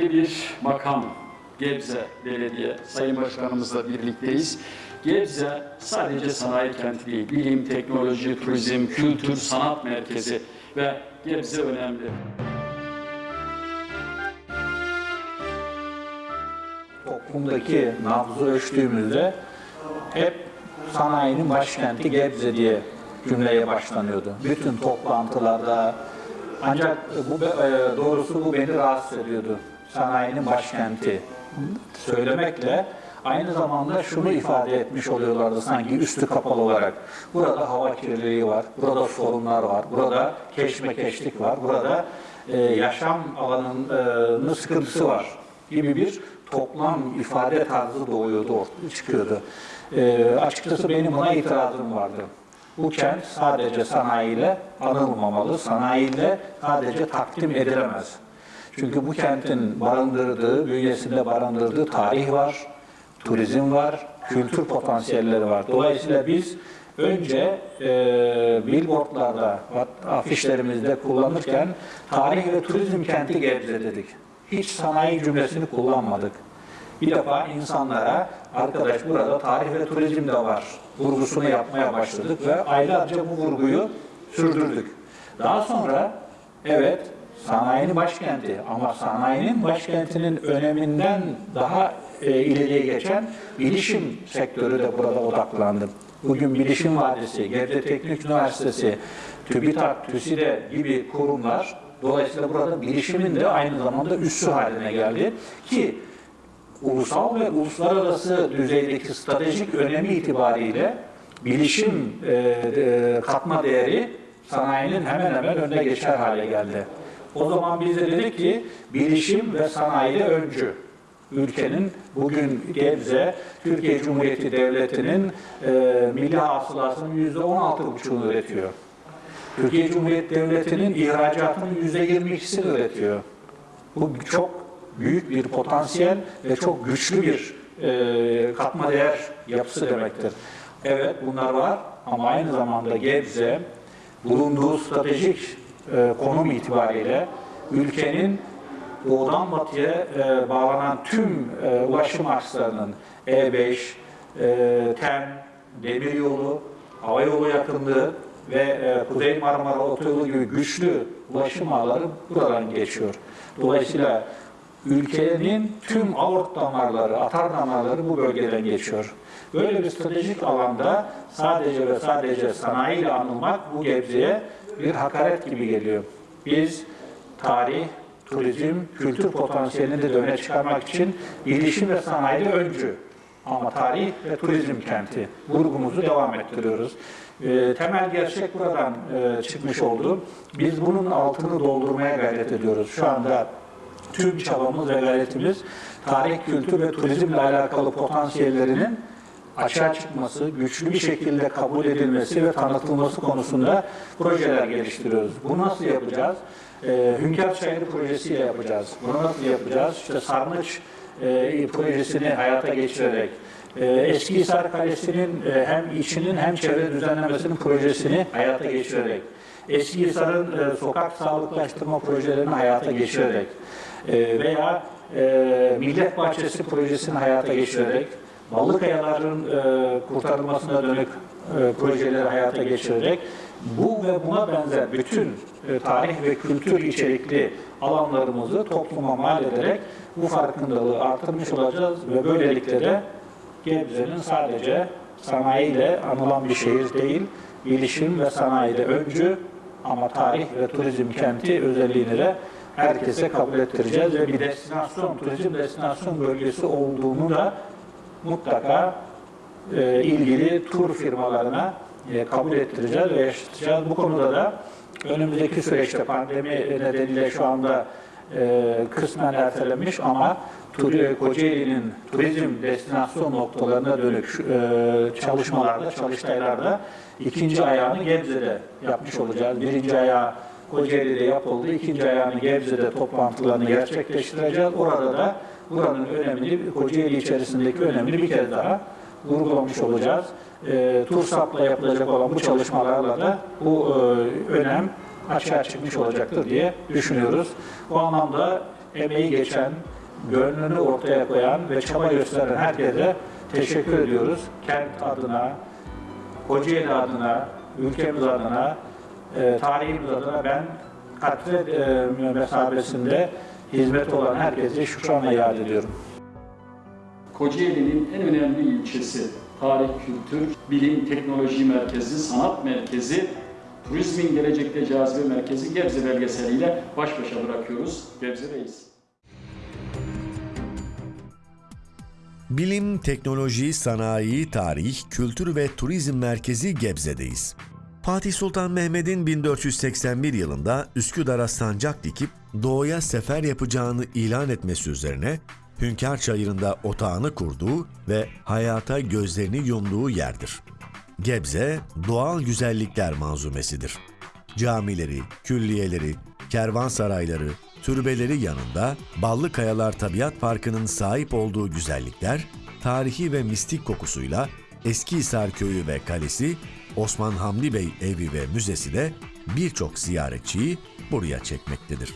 önemli bir makam. Gebze Belediye Sayın Başkanımızla birlikteyiz. Gebze sadece sanayi kenti değil, bilim, teknoloji, turizm, kültür, sanat merkezi ve Gebze önemli. toplumdaki nabzı ölçtüğümüzde hep sanayinin başkenti Gebze diye cümleye başlanıyordu. Bütün toplantılarda ancak bu e, doğrusu bu beni rahatsız ediyordu. Sanayinin başkenti söylemekle aynı zamanda şunu ifade etmiş oluyorlardı sanki üstü kapalı olarak. Burada hava kirliliği var, burada sorunlar var, burada keşmekeşlik var, burada e, yaşam alanının sıkıntısı var gibi bir toplam ifade tarzı doğuyordu, çıkıyordu. E, açıkçası benim buna itirazım vardı. Bu kent sadece sanayiyle anılmamalı, sanayiyle sadece takdim edilemez. Çünkü bu kentin barındırdığı, bünyesinde barındırdığı tarih var, turizm var, kültür potansiyelleri var. Dolayısıyla biz önce e, billboardlarda, afişlerimizde kullanırken tarih ve turizm kenti Gebze dedik. Hiç sanayi cümlesini kullanmadık. Bir defa insanlara arkadaş burada tarih ve turizm de var vurgusunu yapmaya başladık ve aylarca bu vurguyu sürdürdük. Daha sonra evet sanayinin başkenti ama sanayinin başkentinin öneminden daha e, ileriye geçen bilişim sektörü de burada odaklandı. Bugün Bilişim Vadisi, Gebze Teknik Üniversitesi, TÜBİTAK, TÜSİDE gibi kurumlar dolayısıyla burada bilişimin de aynı zamanda üssü haline geldi ki ulusal ve uluslararası düzeydeki stratejik önemi itibariyle bilişim e, e, katma değeri sanayinin hemen hemen önüne geçer hale geldi. O zaman biz de dedik ki bilişim ve sanayi öncü. Ülkenin bugün Gebze, Türkiye Cumhuriyeti Devleti'nin e, milli hasılasının yüzde on altı buçuğunu üretiyor. Türkiye Cumhuriyeti Devleti'nin ihracatının yüzde yirmi ikisini üretiyor. Bu çok büyük bir potansiyel ve çok güçlü bir e, katma değer yapısı demektir. Evet bunlar var ama aynı zamanda Gebze bulunduğu stratejik e, konum itibariyle ülkenin doğudan batıya e, bağlanan tüm e, ulaşım akslarının E5, e, TEM, demiryolu, havayolu yakınlığı ve e, Kuzey Marmara Otoyolu gibi güçlü ulaşım ağları buradan geçiyor. Dolayısıyla ülkenin tüm aort damarları, atar damarları bu bölgeden geçiyor. Böyle bir stratejik alanda sadece ve sadece sanayiyle anılmak bu Gebze'ye bir hakaret gibi geliyor. Biz tarih, turizm, kültür potansiyelini de öne çıkarmak için bilişim ve sanayide öncü ama tarih ve turizm kenti vurgumuzu devam ettiriyoruz. E, temel gerçek buradan e, çıkmış oldu. Biz bunun altını doldurmaya gayret ediyoruz. Şu anda tüm çabamız ve gayretimiz tarih, kültür ve turizmle alakalı potansiyellerinin açığa çıkması, güçlü bir şekilde kabul edilmesi ve tanıtılması konusunda projeler geliştiriyoruz. Bunu nasıl yapacağız? Ee, Hünkar Çayırı projesiyle yapacağız. Bunu nasıl yapacağız? İşte Sarnıç e, projesini hayata geçirerek, e, Eskihisar Kalesi'nin e, hem içinin hem çevre düzenlemesinin projesini hayata geçirerek, Eskihisar'ın e, sokak sağlıklaştırma projelerini hayata geçirerek e, veya e, Millet Bahçesi projesini hayata geçirerek, Ballıkayaların e, kurtarılmasına dönük e, projeleri hayata geçirerek bu ve buna benzer bütün e, tarih ve kültür içerikli alanlarımızı topluma mal ederek bu farkındalığı artırmış olacağız ve böylelikle de Gebze'nin sadece sanayiyle anılan bir şehir değil, bilişim ve sanayide öncü ama tarih ve turizm kenti özelliğini de herkese kabul ettireceğiz ve bir destinasyon, turizm destinasyon bölgesi olduğunu da mutlaka e, ilgili tur firmalarına e, kabul ettireceğiz ve yaşatacağız. Bu konuda da önümüzdeki süreçte pandemi nedeniyle şu anda e, kısmen ertelenmiş ama Kocaeli'nin turizm destinasyon noktalarına dönük e, çalışmalarda, çalıştaylarda ikinci ayağını Gebze'de yapmış olacağız. Birinci ayağı Kocaeli'de yapıldı. İkinci ayağını Gebze'de toplantılarını gerçekleştireceğiz. Orada da buranın önemini, Kocaeli içerisindeki önemini bir kez daha vurgulamış olacağız. E, TURSAP'la yapılacak olan bu çalışmalarla da bu e, önem açığa çıkmış olacaktır diye düşünüyoruz. Bu anlamda emeği geçen, gönlünü ortaya koyan ve çaba gösteren herkese teşekkür ediyoruz. Kent adına, Kocaeli adına, ülkemiz adına, e, tarihimiz adına ben katre e, mesabesinde hizmet olan herkese şükranla yad ediyorum. Kocaeli'nin en önemli ilçesi, tarih, kültür, bilim, teknoloji merkezi, sanat merkezi, turizmin gelecekte cazibe merkezi Gebze belgeseliyle baş başa bırakıyoruz. Gebze'deyiz. Bilim, teknoloji, sanayi, tarih, kültür ve turizm merkezi Gebze'deyiz. Fatih Sultan Mehmet'in 1481 yılında Üsküdar'a sancak dikip doğuya sefer yapacağını ilan etmesi üzerine Hünkar Çayırı'nda otağını kurduğu ve hayata gözlerini yumduğu yerdir. Gebze, doğal güzellikler manzumesidir. Camileri, külliyeleri, kervansarayları, türbeleri yanında Ballı Kayalar Tabiat Parkı'nın sahip olduğu güzellikler, tarihi ve mistik kokusuyla Eskihisar Köyü ve Kalesi, Osman Hamdi Bey Evi ve Müzesi de birçok ziyaretçiyi buraya çekmektedir.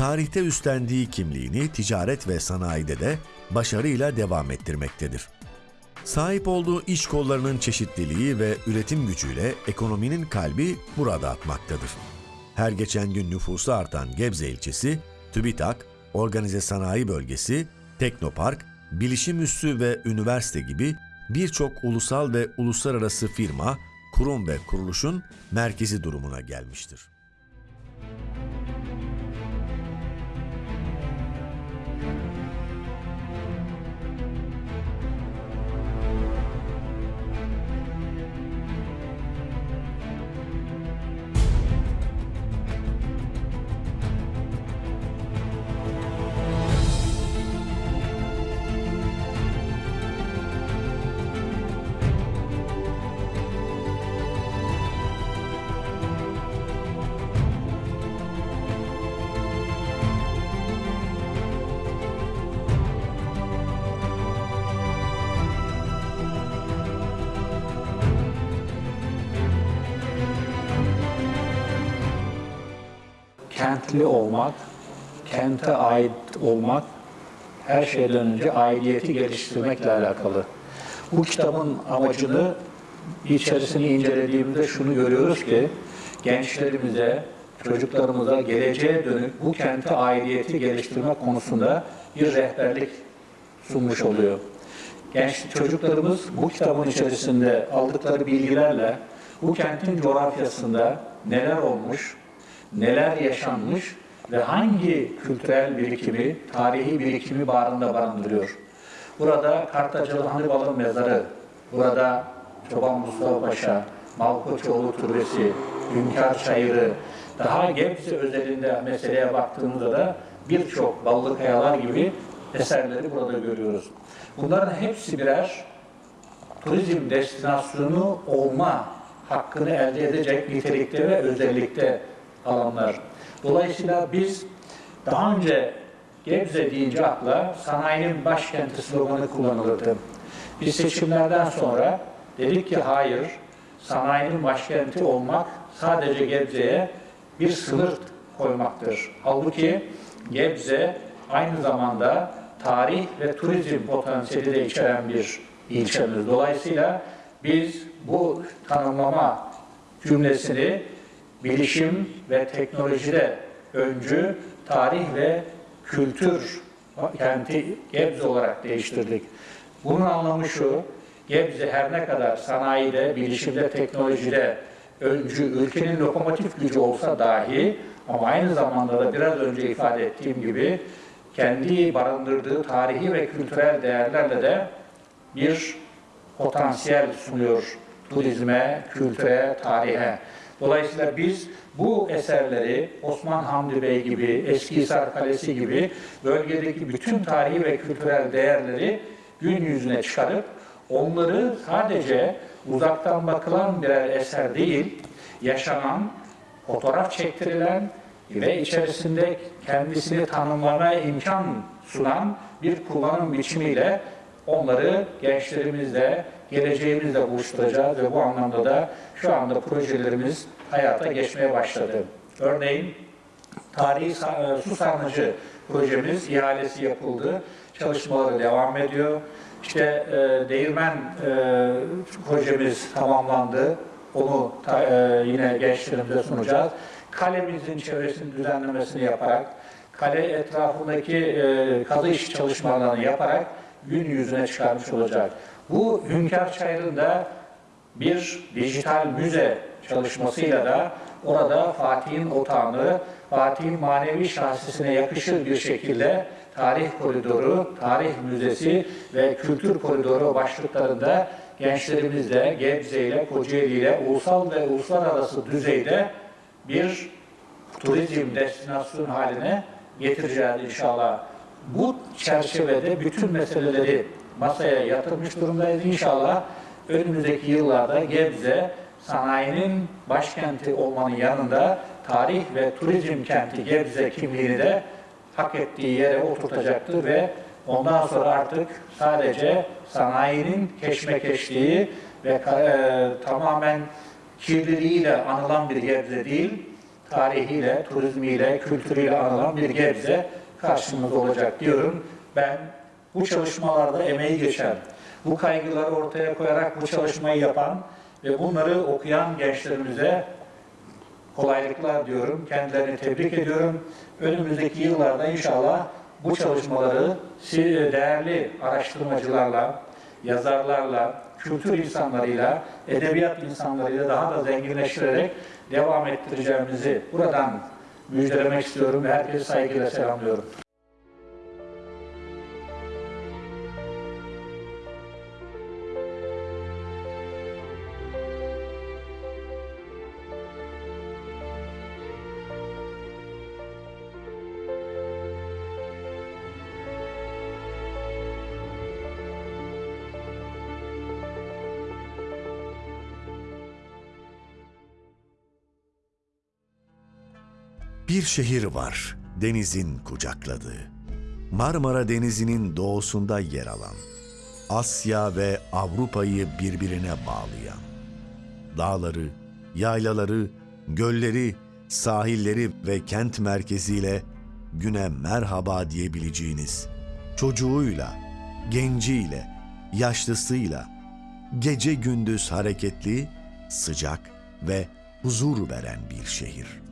tarihte üstlendiği kimliğini ticaret ve sanayide de başarıyla devam ettirmektedir. Sahip olduğu iş kollarının çeşitliliği ve üretim gücüyle ekonominin kalbi burada atmaktadır. Her geçen gün nüfusu artan Gebze ilçesi, TÜBİTAK, Organize Sanayi Bölgesi, Teknopark, bilişim üssü ve üniversite gibi birçok ulusal ve uluslararası firma, kurum ve kuruluşun merkezi durumuna gelmiştir. Kentli olmak, kente ait olmak her şeyden önce aidiyeti geliştirmekle alakalı. Bu kitabın amacını içerisini incelediğimizde şunu görüyoruz ki gençlerimize, çocuklarımıza geleceğe dönük bu kente aidiyeti geliştirme konusunda bir rehberlik sunmuş oluyor. Genç çocuklarımız bu kitabın içerisinde aldıkları bilgilerle bu kentin coğrafyasında neler olmuş, neler yaşanmış ve hangi kültürel birikimi, tarihi birikimi barında barındırıyor. Burada Kartacalı Hanibal'ın mezarı, burada Çoban Mustafa Paşa, Malkoçoğlu Türbesi, Hünkar Çayırı, daha Gebze özelinde meseleye baktığımızda da birçok ballı kayalar gibi eserleri burada görüyoruz. Bunların hepsi birer turizm destinasyonu olma hakkını elde edecek nitelikte ve özellikte alanlar. Dolayısıyla biz daha önce Gebze deyince akla sanayinin başkenti sloganı kullanılırdı. Biz seçimlerden sonra dedik ki hayır, sanayinin başkenti olmak sadece Gebze'ye bir sınır koymaktır. Halbuki Gebze aynı zamanda tarih ve turizm potansiyeli de içeren bir ilçemiz. Dolayısıyla biz bu tanımlama cümlesini bilişim ve teknolojide öncü, tarih ve kültür kenti Gebze olarak değiştirdik. Bunun anlamı şu, Gebze her ne kadar sanayide, bilişimde, teknolojide öncü, ülkenin lokomotif gücü olsa dahi ama aynı zamanda da biraz önce ifade ettiğim gibi kendi barındırdığı tarihi ve kültürel değerlerle de bir potansiyel sunuyor turizme, kültüre, tarihe. Dolayısıyla biz bu eserleri Osman Hamdi Bey gibi, Eskihisar Kalesi gibi bölgedeki bütün tarihi ve kültürel değerleri gün yüzüne çıkarıp onları sadece uzaktan bakılan birer eser değil, yaşanan, fotoğraf çektirilen ve içerisinde kendisini tanımlamaya imkan sunan bir kullanım biçimiyle onları gençlerimizle, geleceğimizle buluşturacağız ve bu anlamda da şu anda projelerimiz hayata geçmeye başladı. Örneğin tarihi e, su sarnıcı projemiz ihalesi yapıldı. Çalışmaları devam ediyor. İşte e, değirmen e, projemiz tamamlandı. Onu ta- e, yine gençlerimize sunacağız. Kalemizin çevresini düzenlemesini yaparak, kale etrafındaki e, kazı iş çalışmalarını yaparak gün yüzüne çıkarmış olacak. Bu Hünkar Çayırı'nda bir dijital müze çalışmasıyla da orada Fatih'in otağını, Fatih'in manevi şahsisine yakışır bir şekilde tarih koridoru, tarih müzesi ve kültür koridoru başlıklarında gençlerimizle, Gebze ile, Kocaeli ile ulusal ve uluslararası düzeyde bir turizm destinasyonu haline getireceğiz inşallah. Bu çerçevede bütün meseleleri masaya yatırmış durumdayız inşallah. Önümüzdeki yıllarda Gebze sanayinin başkenti olmanın yanında tarih ve turizm kenti Gebze kimliğini de hak ettiği yere oturtacaktır ve ondan sonra artık sadece sanayinin keşmekeşliği ve e, tamamen kirliliğiyle anılan bir Gebze değil, tarihiyle, turizmiyle, kültürüyle anılan bir Gebze karşımızda olacak diyorum. Ben bu çalışmalarda emeği geçen, bu kaygıları ortaya koyarak bu çalışmayı yapan ve bunları okuyan gençlerimize kolaylıklar diyorum. Kendilerini tebrik ediyorum. Önümüzdeki yıllarda inşallah bu çalışmaları değerli araştırmacılarla, yazarlarla, kültür insanlarıyla, edebiyat insanlarıyla daha da zenginleştirerek devam ettireceğimizi buradan müjdelemek istiyorum ve herkese saygıyla selamlıyorum. Bir şehir var denizin kucakladığı. Marmara Denizi'nin doğusunda yer alan, Asya ve Avrupa'yı birbirine bağlayan, dağları, yaylaları, gölleri, sahilleri ve kent merkeziyle güne merhaba diyebileceğiniz, çocuğuyla, genciyle, yaşlısıyla, gece gündüz hareketli, sıcak ve huzur veren bir şehir.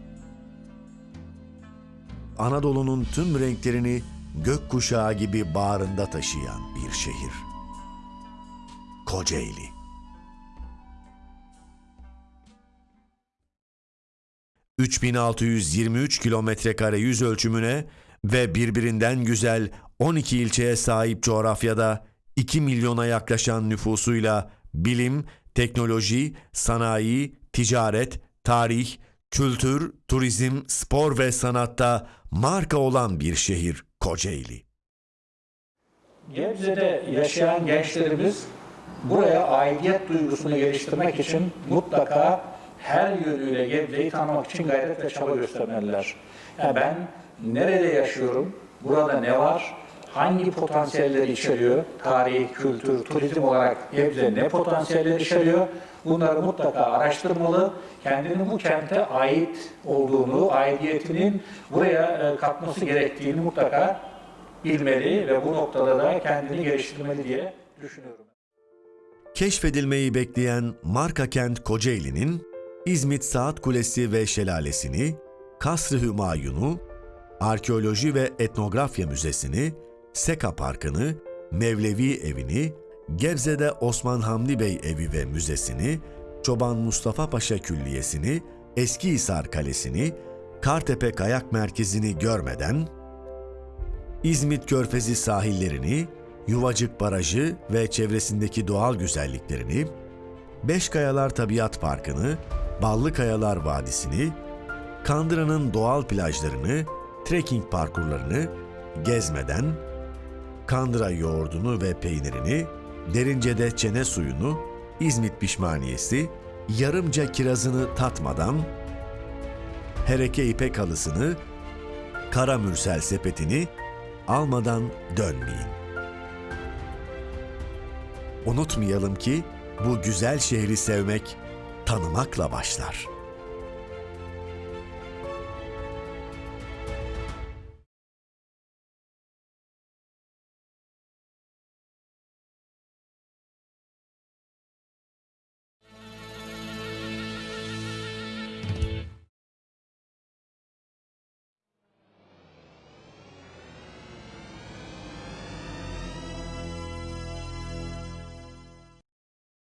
Anadolu'nun tüm renklerini gökkuşağı gibi bağrında taşıyan bir şehir. Kocaeli. ...3623 kilometre kare yüz ölçümüne ve birbirinden güzel 12 ilçeye sahip coğrafyada 2 milyona yaklaşan nüfusuyla bilim, teknoloji, sanayi, ticaret, tarih, kültür, turizm, spor ve sanatta marka olan bir şehir Kocaeli. Gebze'de yaşayan gençlerimiz buraya aidiyet duygusunu geliştirmek için mutlaka her yönüyle Gebze'yi tanımak için gayret ve çaba göstermeliler. Yani ben nerede yaşıyorum, burada ne var, hangi potansiyelleri içeriyor, tarih, kültür, turizm olarak Gebze ne potansiyeller içeriyor, bunları mutlaka araştırmalı, kendini bu kente ait olduğunu, aidiyetinin buraya e, katması gerektiğini mutlaka bilmeli ve bu noktada da kendini geliştirmeli diye düşünüyorum. Keşfedilmeyi bekleyen marka kent Kocaeli'nin İzmit Saat Kulesi ve Şelalesini, Kasr-ı Hümayun'u, Arkeoloji ve Etnografya Müzesi'ni, Seka Parkı'nı, Mevlevi Evi'ni, Gebze'de Osman Hamdi Bey Evi ve Müzesi'ni, Çoban Mustafa Paşa Külliyesi'ni, Eskihisar Kalesi'ni, Kartepe Kayak Merkezi'ni görmeden, İzmit Körfezi sahillerini, Yuvacık Barajı ve çevresindeki doğal güzelliklerini, Beşkayalar Tabiat Parkı'nı, Ballı Kayalar Vadisi'ni, Kandıra'nın doğal plajlarını, trekking parkurlarını gezmeden, Kandıra yoğurdunu ve peynirini, Derince'de çene suyunu, İzmit pişmaniyesi, yarımca kirazını tatmadan, Hereke ipek halısını, Kara Mürsel sepetini almadan dönmeyin. Unutmayalım ki bu güzel şehri sevmek tanımakla başlar.''